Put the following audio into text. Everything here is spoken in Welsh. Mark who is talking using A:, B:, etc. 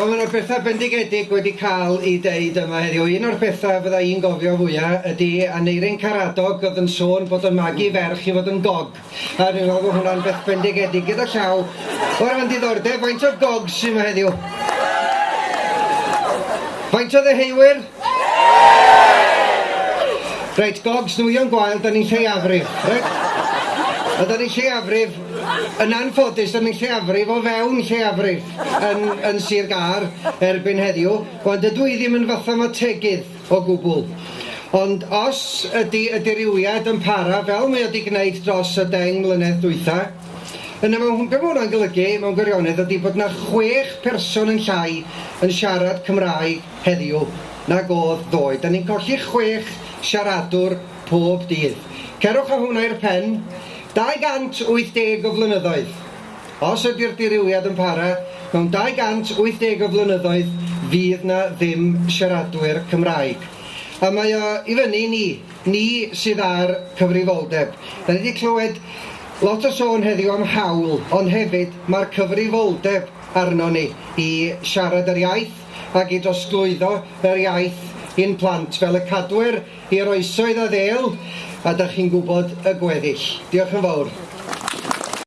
A: Wel mae 'na betha bendigedig wedi cael ei deud yma heddiw. Un o'r bethau fydda i'n gofio fwyaf ydy Aneirin Caradog oedd yn sôn bod yn magu ferch i fod yn gog. A dwi'n meddwl bod hwnna'n beth bendigedig gyda llaw. O'r fan diddordeb, faint o gog sy'n yma heddiw? Faint o ddeheuwyr? Reit, gogs nwyon gwael, da ni'n lleiafrif. Reit? Oeddan ni lleafrif, yn anffodus, yn lleafrif o fewn lleafrif yn, yn Sir Gar erbyn heddiw, ond ydw i ddim yn fatha ma tegydd o gwbl. Ond os ydy y diriwiad yn para fel mae wedi gwneud dros y deng mlynedd dwytha, yna mewn be mae hwnna'n golygu mewn gwirionedd ydy bod yna chwech person yn llai yn siarad Cymraeg heddiw nag oedd ddoe. Da ni'n colli chwech siaradwr pob dydd. Cerwch â hwnna i'r pen, 280 o flynyddoedd. Os ydy'r dirywiad yn para, mewn 280 o flynyddoedd fydd na ddim siaradwyr Cymraeg. A mae o i fyny ni, ni sydd ar cyfrifoldeb. Da ni wedi clywed lot o sôn heddiw am hawl, ond hefyd mae'r cyfrifoldeb arno ni i siarad yr iaith ac i drosglwyddo yr iaith i'n plant fel y cadwyr i'r oesoedd a ddel a dach chi'n gwybod y gweddill. Diolch yn fawr.